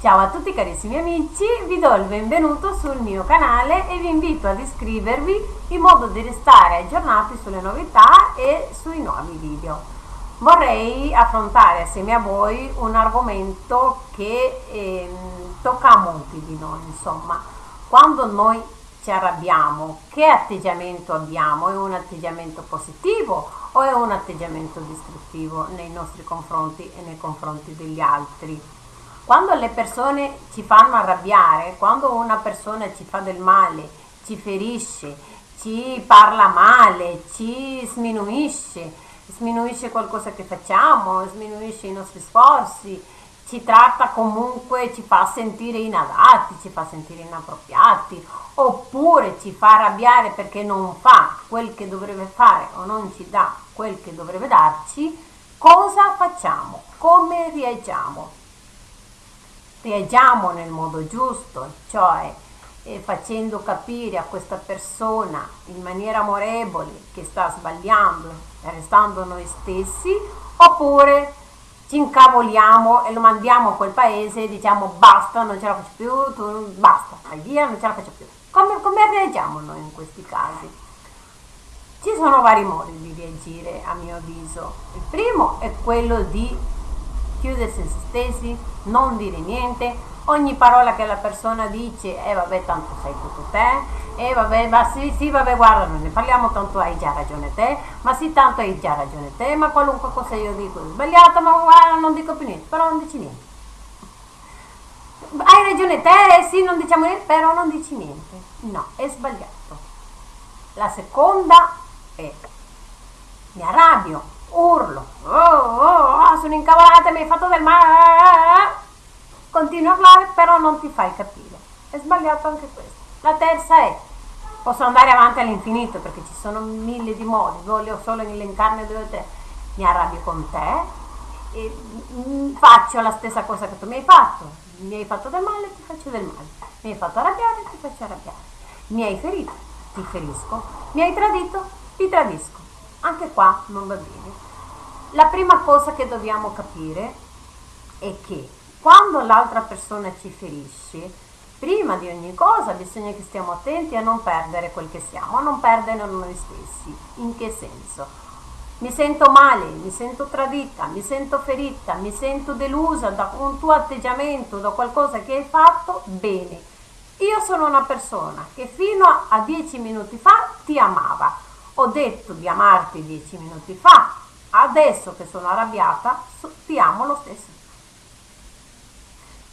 Ciao a tutti carissimi amici, vi do il benvenuto sul mio canale e vi invito ad iscrivervi in modo di restare aggiornati sulle novità e sui nuovi video. Vorrei affrontare assieme a voi un argomento che eh, tocca a molti di noi, insomma, quando noi ci arrabbiamo, che atteggiamento abbiamo? È un atteggiamento positivo o è un atteggiamento distruttivo nei nostri confronti e nei confronti degli altri? Quando le persone ci fanno arrabbiare, quando una persona ci fa del male, ci ferisce, ci parla male, ci sminuisce, sminuisce qualcosa che facciamo, sminuisce i nostri sforzi, ci tratta comunque, ci fa sentire inadatti, ci fa sentire inappropriati, oppure ci fa arrabbiare perché non fa quel che dovrebbe fare o non ci dà quel che dovrebbe darci, cosa facciamo? Come reagiamo? Reagiamo nel modo giusto, cioè eh, facendo capire a questa persona in maniera amorevole che sta sbagliando, restando noi stessi, oppure ci incavoliamo e lo mandiamo a quel paese e diciamo basta, non ce la faccio più, tu, basta, vai via, non ce la faccio più. Come, come reagiamo noi in questi casi? Ci sono vari modi di reagire a mio avviso. Il primo è quello di chiudersi se stessi, non dire niente, ogni parola che la persona dice, eh vabbè tanto sei tutto te, eh vabbè, ma sì, sì, vabbè guarda, non ne parliamo, tanto hai già ragione te, ma sì, tanto hai già ragione te, ma qualunque cosa io dico è sbagliata, ma guarda, non dico più niente, però non dici niente. Hai ragione te, eh, sì, non diciamo niente, però non dici niente. No, è sbagliato. La seconda è mi arrabbio, urlo, oh, oh, oh, sono incavolata, mi hai fatto del male, continui a parlare però non ti fai capire, è sbagliato anche questo. La terza è, posso andare avanti all'infinito perché ci sono mille di modi, voglio solo elencarne due o tre, mi arrabbio con te e mm, faccio la stessa cosa che tu mi hai fatto, mi hai fatto del male, ti faccio del male, mi hai fatto arrabbiare, ti faccio arrabbiare, mi hai ferito, ti ferisco, mi hai tradito, ti tradisco anche qua non va bene. La prima cosa che dobbiamo capire è che quando l'altra persona ci ferisce, prima di ogni cosa bisogna che stiamo attenti a non perdere quel che siamo, a non perdere noi stessi. In che senso? Mi sento male, mi sento tradita, mi sento ferita, mi sento delusa da un tuo atteggiamento, da qualcosa che hai fatto, bene. Io sono una persona che fino a dieci minuti fa ti amava, ho detto di amarti dieci minuti fa, adesso che sono arrabbiata ti amo lo stesso.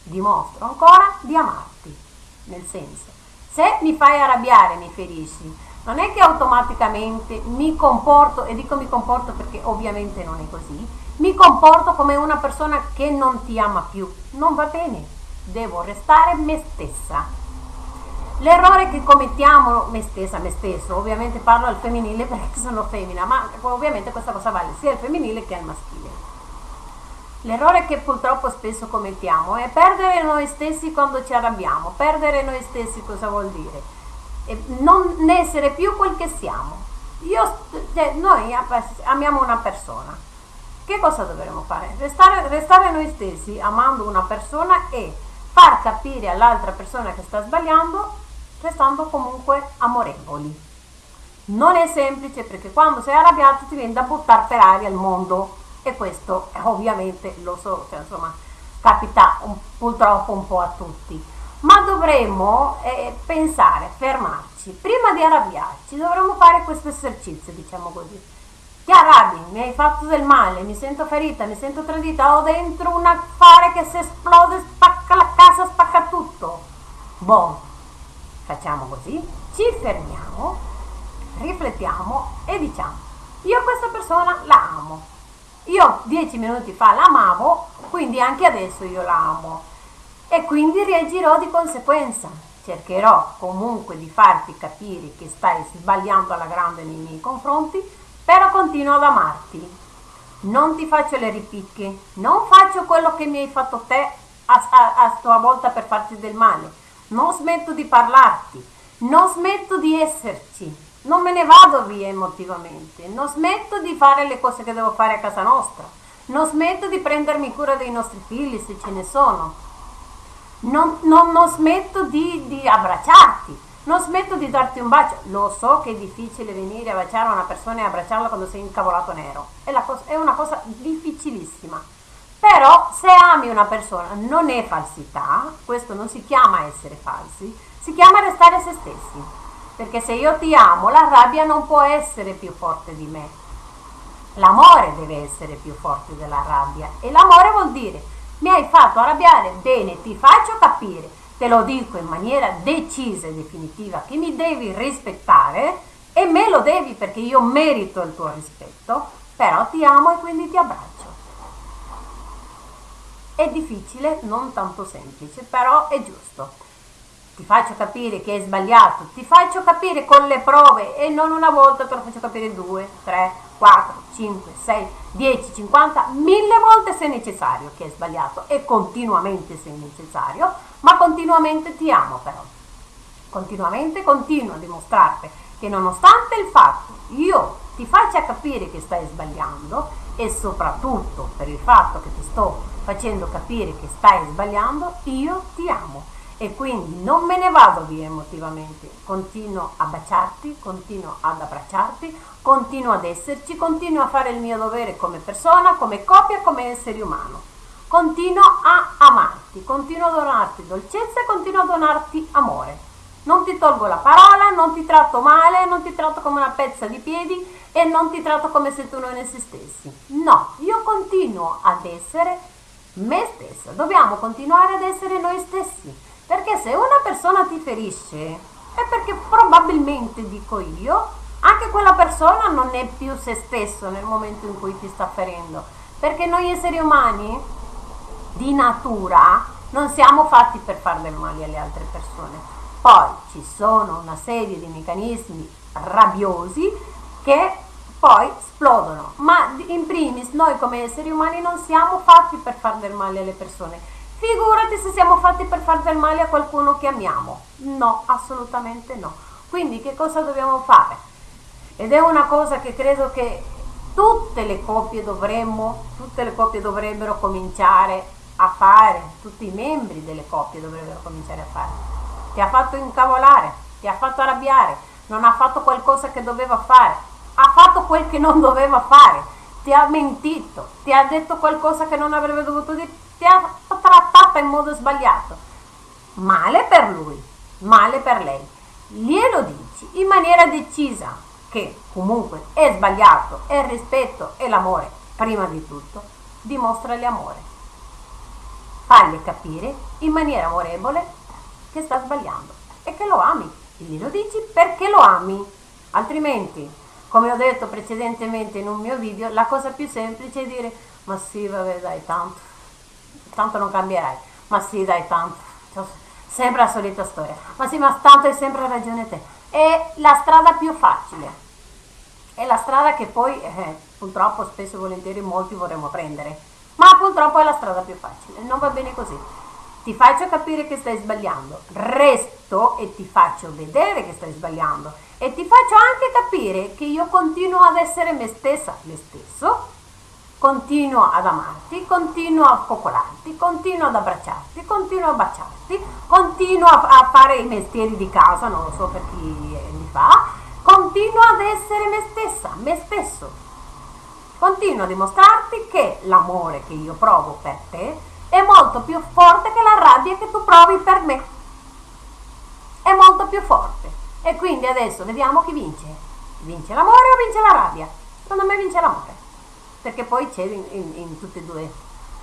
Dimostro ancora di amarti, nel senso, se mi fai arrabbiare, mi ferisci, non è che automaticamente mi comporto, e dico mi comporto perché ovviamente non è così, mi comporto come una persona che non ti ama più. Non va bene, devo restare me stessa L'errore che commettiamo, me stessa, me stesso, ovviamente parlo al femminile perché sono femmina, ma ovviamente questa cosa vale sia al femminile che al maschile. L'errore che purtroppo spesso commettiamo è perdere noi stessi quando ci arrabbiamo. Perdere noi stessi cosa vuol dire? E non essere più quel che siamo. Io, cioè, noi amiamo una persona. Che cosa dovremmo fare? Restare, restare noi stessi amando una persona e far capire all'altra persona che sta sbagliando restando comunque amorevoli. Non è semplice perché quando sei arrabbiato ti viene da buttare per aria il mondo e questo ovviamente lo so, cioè, insomma, capita un, purtroppo un po' a tutti. Ma dovremmo eh, pensare, fermarci, prima di arrabbiarci dovremmo fare questo esercizio, diciamo così. Ti arrabbi, mi hai fatto del male, mi sento ferita, mi sento tradita, ho dentro un affare che se esplode spacca la casa, spacca tutto. Boh, Facciamo così, ci fermiamo, riflettiamo e diciamo, io questa persona la amo. Io dieci minuti fa l'amavo, quindi anche adesso io la amo. E quindi reagirò di conseguenza. Cercherò comunque di farti capire che stai sbagliando alla grande nei miei confronti, però continuo ad amarti. Non ti faccio le ripicche, non faccio quello che mi hai fatto te a, a, a tua volta per farti del male non smetto di parlarti, non smetto di esserci, non me ne vado via emotivamente, non smetto di fare le cose che devo fare a casa nostra, non smetto di prendermi cura dei nostri figli se ce ne sono. non, non, non smetto di, di abbracciarti, non smetto di darti un bacio. Lo so che è difficile venire a baciare una persona e abbracciarla quando sei incavolato nero. È, cosa, è, una cosa difficilissima. Però se ami una persona non è falsità, questo non si chiama essere falsi, si chiama restare se stessi. Perché se io ti amo, la rabbia non può essere più forte di me. L'amore deve essere più forte della rabbia. E l'amore vuol dire, mi hai fatto arrabbiare, bene, ti faccio capire te lo dico in maniera decisa e definitiva che mi devi rispettare e me lo devi perché io merito il tuo rispetto, però ti amo e quindi ti abbraccio. È difficile, non tanto semplice, però è giusto. Ti faccio capire che è sbagliato, ti faccio capire con le prove e non una volta, te lo faccio capire due, tre, 4, 5, 6, 10, 50, mille volte se necessario che è sbagliato e continuamente se necessario, ma continuamente ti amo però. Continuamente continuo a dimostrarti che nonostante il fatto io ti faccia capire che stai sbagliando e soprattutto per il fatto che ti sto facendo capire che stai sbagliando, io ti amo e quindi non me ne vado via emotivamente, continuo a baciarti, continuo ad abbracciarti, continuo ad esserci, continuo a fare il mio dovere come persona, come coppia, come essere umano. Continuo a amarti, continuo a donarti dolcezza e continuo a donarti amore. Non ti tolgo la parola, non ti tratto male, non ti tratto come una pezza di piedi e non ti tratto come se tu non esistessi. No, io continuo ad essere me stessa. Dobbiamo continuare ad essere noi stessi perché se una persona ti ferisce è perché probabilmente, dico io, anche quella persona non è più se stesso nel momento in cui ti sta ferendo. Perché noi esseri umani di natura non siamo fatti per fare del male alle altre persone. Poi ci sono una serie di meccanismi rabbiosi che poi esplodono. Ma in primis noi come esseri umani non siamo fatti per fare del male alle persone Figurati se siamo fatti per far del male a qualcuno che amiamo. No, assolutamente no. Quindi che cosa dobbiamo fare? Ed è una cosa che credo che tutte le coppie dovremmo, tutte le coppie dovrebbero cominciare a fare, tutti i membri delle coppie dovrebbero cominciare a fare. Ti ha fatto incavolare, ti ha fatto arrabbiare, non ha fatto qualcosa che doveva fare, ha fatto quel che non doveva fare, ti ha mentito, ti ha detto qualcosa che non avrebbe dovuto dire ti ha trattata in modo sbagliato. Male per lui, male per lei. Glielo dici in maniera decisa che comunque è sbagliato, è il rispetto e l'amore, prima di tutto, dimostragli amore. Fagli capire in maniera amorevole che sta sbagliando e che lo ami. Glielo dici perché lo ami. Altrimenti, come ho detto precedentemente in un mio video, la cosa più semplice è dire ma sì, vabbè, dai, tanto tanto non cambierai. Ma sì, dai, tanto. Sempre la solita storia. Ma sì, ma tanto hai sempre ragione te. È la strada più facile. È la strada che poi, eh, purtroppo, spesso e volentieri molti vorremmo prendere. Ma purtroppo è la strada più facile. Non va bene così. Ti faccio capire che stai sbagliando. Resto e ti faccio vedere che stai sbagliando. E ti faccio anche capire che io continuo ad essere me stessa, me stesso, continuo ad amarti, continuo a coccolarti, continuo ad abbracciarti, continuo a baciarti, continuo a, a, fare i mestieri di casa, non lo so per chi li fa, continuo ad essere me stessa, me stesso. Continuo a dimostrarti che l'amore che io provo per te è molto più forte che la rabbia che tu provi per me. È molto più forte. E quindi adesso vediamo chi vince. Vince l'amore o vince la rabbia? Secondo me vince l'amore perché poi c'è in, in, in, tutti e due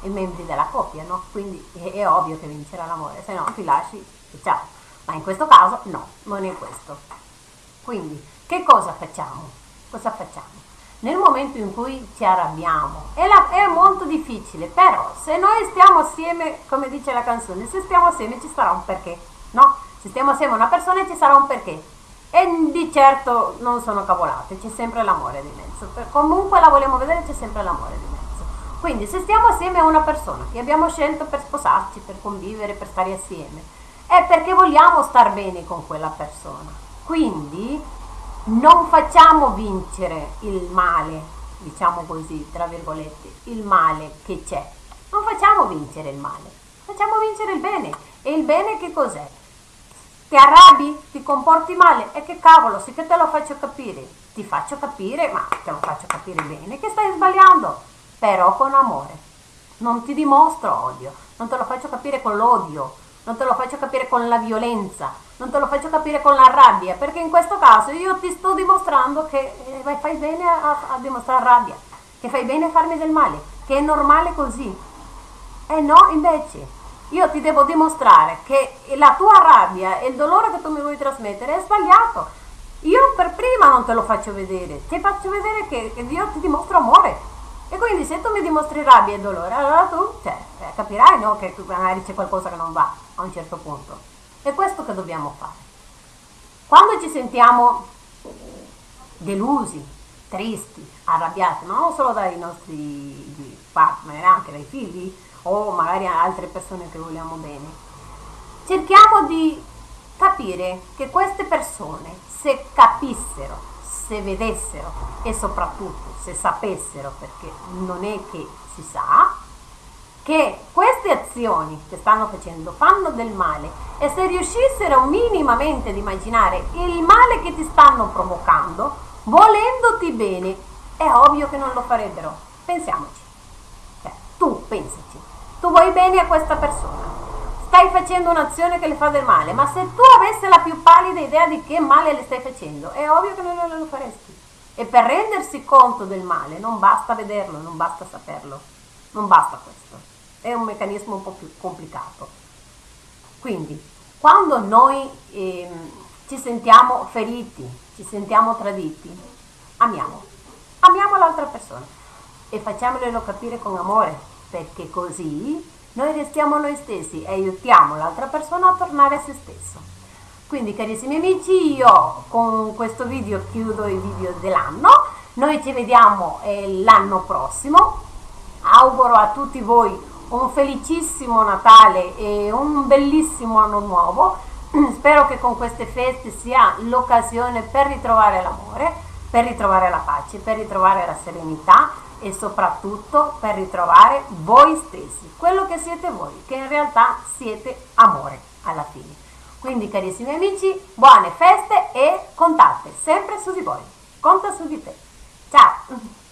i membri della coppia, no? Quindi è, è ovvio che vincerà l'amore, se no ti lasci e ciao. Ma in questo caso no, non è questo. Quindi che cosa facciamo? Cosa facciamo? Nel momento in cui ci arrabbiamo, è, la, è molto difficile, però se noi stiamo assieme, come dice la canzone, se stiamo assieme ci sarà un perché, no? Se stiamo assieme a una persona ci sarà un perché e di certo non sono cavolate, c'è sempre l'amore di mezzo. Per, comunque la vogliamo vedere, c'è sempre l'amore di mezzo. Quindi se stiamo assieme a una persona che abbiamo scelto per sposarci, per convivere, per stare assieme, è perché vogliamo star bene con quella persona. Quindi non facciamo vincere il male, diciamo così, tra virgolette, il male che c'è. Non facciamo vincere il male, facciamo vincere il bene E il bene che cos'è? Ti arrabbi? Ti comporti male? E che cavolo, sì che te lo faccio capire. Ti faccio capire, ma te lo faccio capire bene, che stai sbagliando, però con amore. Non ti dimostro odio, non te lo faccio capire con l'odio, non te lo faccio capire con la violenza, non te lo faccio capire con la rabbia, perché in questo caso io ti sto dimostrando che eh, fai bene a, a dimostrare rabbia, che fai bene a farmi del male, che è normale così. E no, invece, io ti devo dimostrare che la tua rabbia e il dolore che tu mi vuoi trasmettere è sbagliato. Io per prima non te lo faccio vedere, ti faccio vedere che, che io ti dimostro amore. E quindi se tu mi dimostri rabbia e dolore, allora tu cioè, eh, capirai no, che magari c'è qualcosa che non va a un certo punto. È questo che dobbiamo fare. Quando ci sentiamo delusi, tristi, arrabbiati, ma non solo dai nostri partner, anche dai figli o magari altre persone che vogliamo bene, cerchiamo di capire che queste persone, se capissero, se vedessero e soprattutto se sapessero, perché non è che si sa, che queste azioni che stanno facendo fanno del male e se riuscissero minimamente ad immaginare il male che ti stanno provocando, volendoti bene, è ovvio che non lo farebbero. Pensiamoci. Cioè, tu pensaci. Tu vuoi bene a questa persona. Stai facendo un'azione che le fa del male, ma se tu avessi la più pallida idea di che male le stai facendo, è ovvio che non lo faresti. E per rendersi conto del male non basta vederlo, non basta saperlo, non basta questo è un meccanismo un po' più complicato. Quindi, quando noi eh, ci sentiamo feriti, ci sentiamo traditi, amiamo, amiamo l'altra persona e facciamolo capire con amore, perché così noi restiamo noi stessi e aiutiamo l'altra persona a tornare a se stesso. Quindi carissimi amici, io con questo video chiudo i video dell'anno, noi ci vediamo eh, l'anno prossimo, auguro a tutti voi un felicissimo Natale e un bellissimo anno nuovo. Spero che con queste feste sia l'occasione per ritrovare l'amore, per ritrovare la pace, per ritrovare la serenità e soprattutto per ritrovare voi stessi, quello che siete voi, che in realtà siete amore alla fine. Quindi carissimi amici, buone feste e contate sempre su di voi. Conta su di te. Ciao!